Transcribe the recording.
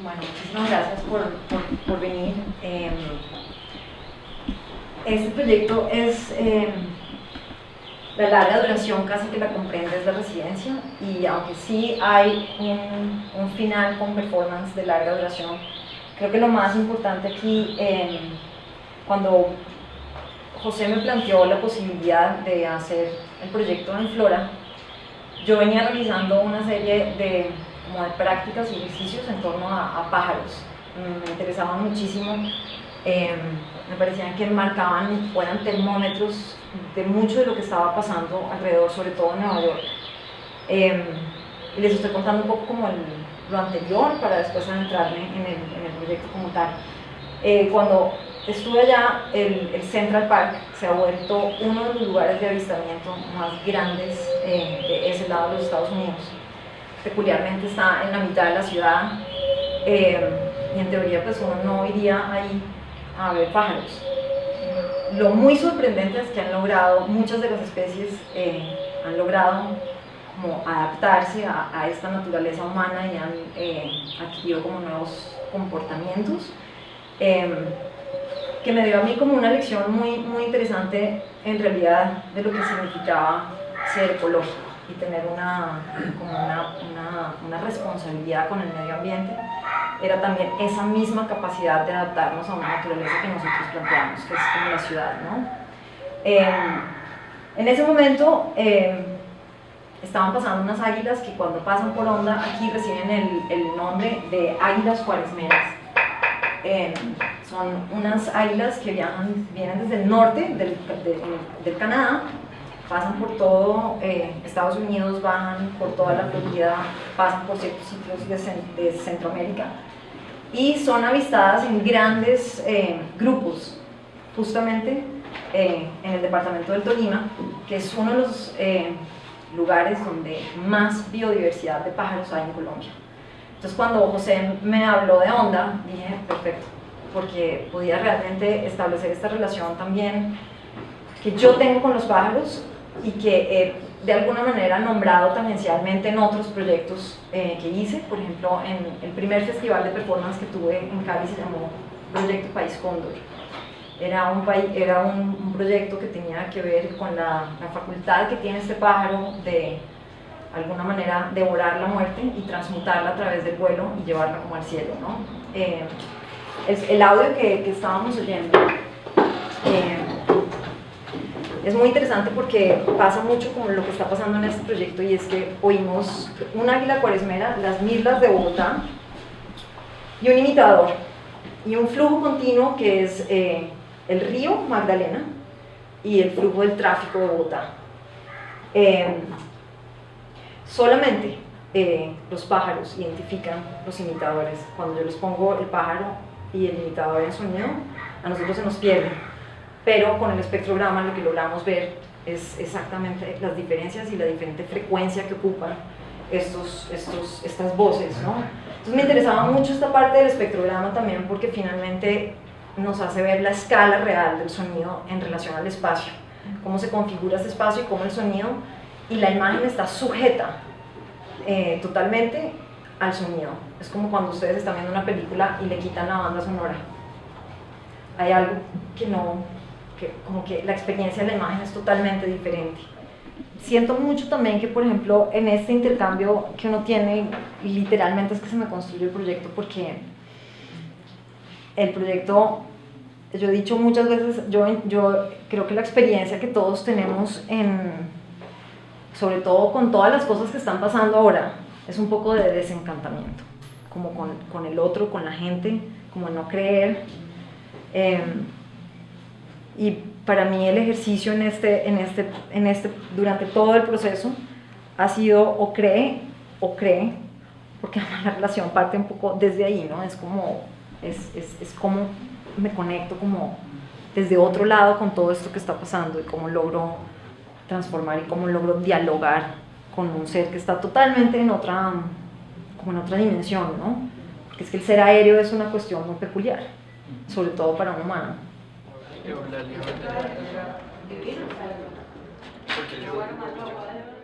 Bueno, muchísimas gracias por, por, venir. Eh, este proyecto es eh, la larga duración, casi que la comprende es la residencia, y aunque sí hay un, un, final con performance de larga duración, creo que lo más importante aquí, eh, cuando José me planteó la posibilidad de hacer el proyecto en Flora, yo venía realizando una serie de, como de prácticas y ejercicios en torno a, a pájaros. Me interesaban muchísimo, eh, me parecían que marcaban o eran termómetros de mucho de lo que estaba pasando alrededor, sobre todo en Nueva York. Eh, y les estoy contando un poco como el, lo anterior para después adentrarme en el, en el proyecto como tal. Eh, cuando estuve allá, el, el, Central Park se ha vuelto uno de los lugares de avistamiento más grandes eh, de ese lado de los Estados Unidos. Peculiarmente está en la mitad de la ciudad eh, y en teoría pues uno no iría ahí a ver pájaros. Lo muy sorprendente es que han logrado, muchas de las especies eh, han logrado como adaptarse a, esta naturaleza humana y han eh, adquirido como nuevos comportamientos. Eh, que me dio a mí como una lección muy, muy interesante en realidad de lo que significaba ser ecológico y tener una, como una, una, responsabilidad con el medio ambiente, era también esa misma capacidad de adaptarnos a una naturaleza que nosotros planteamos, que es como la ciudad. ¿no? Eh, en ese momento eh, estaban pasando unas águilas que cuando pasan por onda aquí reciben el, el nombre de águilas cuaresmeras. Eh, son unas águilas que viajan, vienen desde el norte del, de, del Canadá, pasan por todo eh, Estados Unidos, van por toda la Florida, pasan por ciertos sitios de, de Centroamérica y son avistadas en grandes eh, grupos, justamente eh, en el departamento del Tolima, que es uno de los lugares donde más biodiversidad de pájaros hay en Colombia. Entonces cuando José me habló de onda, dije, perfecto, porque podía realmente establecer esta relación también que yo tengo con los pájaros y que he de alguna manera nombrado tangencialmente en otros proyectos eh, que hice, por ejemplo en el primer festival de performance que tuve en Cali se llamó Proyecto País Cóndor. Era un, era un, un proyecto que tenía que ver con la, facultad que tiene este pájaro de alguna manera devorar la muerte y transmutarla a través del vuelo y llevarla como al cielo. ¿no? Eh, el audio que, que estábamos oyendo eh, es muy interesante porque pasa mucho con lo que está pasando en este proyecto y es que oímos un águila cuaresmera, las mirlas de Bogotá y un imitador y un flujo continuo que es eh, el río Magdalena y el flujo del tráfico de Bogotá. Eh, solamente eh, los pájaros identifican los imitadores. Cuando yo les pongo el pájaro y el imitador en sonido, a nosotros se nos pierde. Pero con el espectrograma lo que logramos ver es exactamente las diferencias y la diferente frecuencia que ocupan estos, estos, estas voces. ¿no? Entonces me interesaba mucho esta parte del espectrograma también porque finalmente nos hace ver la escala real del sonido en relación al espacio, cómo se configura este espacio y cómo el sonido y la imagen está sujeta eh, totalmente al sonido. Es como cuando ustedes están viendo una película y le quitan la banda sonora. Hay algo que no, que como que la experiencia de la imagen es totalmente diferente. Siento mucho también que, por ejemplo, en este intercambio que uno tiene, literalmente es que se me construye el proyecto porque el proyecto yo he dicho muchas veces, yo, yo creo que la experiencia que todos tenemos en, sobre todo con todas las cosas que están pasando ahora, es un poco de desencantamiento, como con, con el otro, con la gente, como no creer. Eh, y para mí el ejercicio en este, en este, en este, durante todo el proceso ha sido o cree o cree, porque la relación parte un poco desde ahí, ¿no? Es como, es, es, es como me conecto como desde otro lado con todo esto que está pasando y cómo logro transformar y cómo logro dialogar con un ser que está totalmente en otra, como en otra dimensión, ¿no? Porque es que el ser aéreo es una cuestión muy peculiar, sobre todo para un humano. La libertad. Porque yo, yo